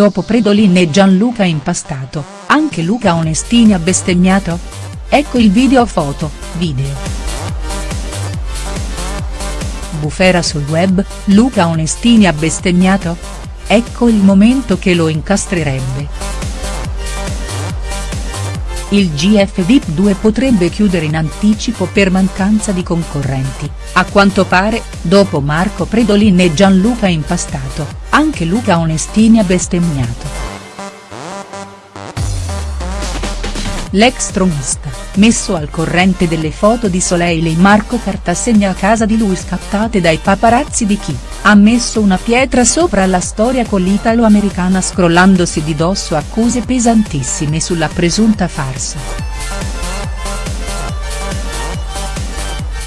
Dopo Predolin e Gianluca impastato, anche Luca Onestini ha bestemmiato? Ecco il video foto, video. Bufera sul web, Luca Onestini ha bestemmiato? Ecco il momento che lo incastrerebbe. Il GF VIP 2 potrebbe chiudere in anticipo per mancanza di concorrenti, a quanto pare, dopo Marco Predolin e Gianluca Impastato, anche Luca Onestini ha bestemmiato. L'ex tronista, messo al corrente delle foto di Soleil e Marco Cartasegna a casa di lui scattate dai paparazzi di chi, ha messo una pietra sopra la storia con l'italo-americana scrollandosi di dosso accuse pesantissime sulla presunta farsa.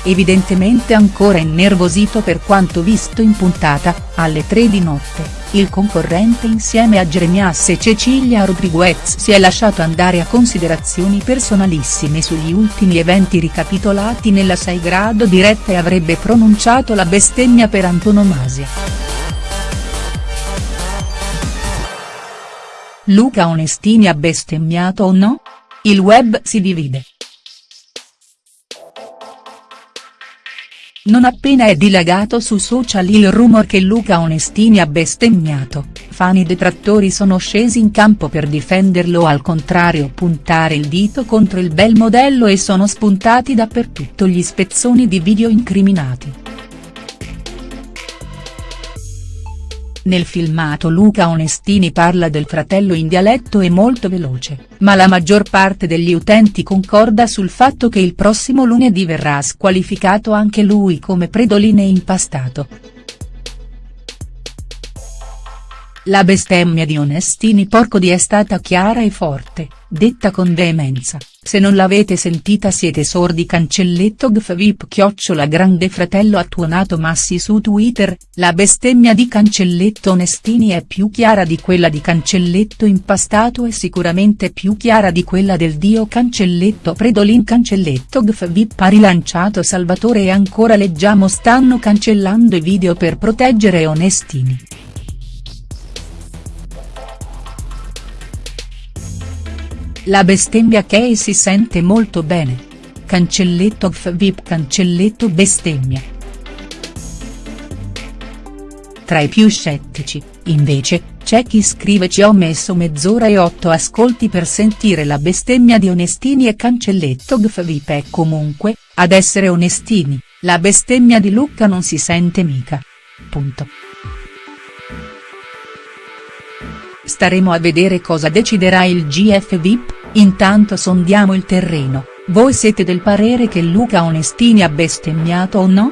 Evidentemente ancora innervosito per quanto visto in puntata, alle 3 di notte, il concorrente insieme a Jeremias e Cecilia Rodriguez si è lasciato andare a considerazioni personalissime sugli ultimi eventi ricapitolati nella 6 grado diretta e avrebbe pronunciato la bestemmia per antonomasia. Luca Onestini ha bestemmiato o no? Il web si divide. Non appena è dilagato su social il rumor che Luca Onestini ha bestemmiato, fan e detrattori sono scesi in campo per difenderlo o al contrario puntare il dito contro il bel modello e sono spuntati dappertutto gli spezzoni di video incriminati. Nel filmato Luca Onestini parla del fratello in dialetto e molto veloce, ma la maggior parte degli utenti concorda sul fatto che il prossimo lunedì verrà squalificato anche lui come predoline impastato. La bestemmia di Onestini Porcodi è stata chiara e forte, detta con veemenza, se non l'avete sentita siete sordi cancelletto gfvip chiocciola grande fratello ha tuonato massi su Twitter, la bestemmia di cancelletto Onestini è più chiara di quella di cancelletto impastato e sicuramente più chiara di quella del dio cancelletto Predolin cancelletto gfvip ha rilanciato Salvatore e ancora leggiamo stanno cancellando i video per proteggere Onestini. La bestemmia Kay si sente molto bene. Cancelletto vip cancelletto bestemmia. Tra i più scettici, invece, c'è chi scrive ci ho messo mezz'ora e otto ascolti per sentire la bestemmia di Onestini e cancelletto vip e comunque, ad essere onestini, la bestemmia di Lucca non si sente mica. Punto. Staremo a vedere cosa deciderà il GF VIP, intanto sondiamo il terreno, voi siete del parere che Luca Onestini ha bestemmiato o no?.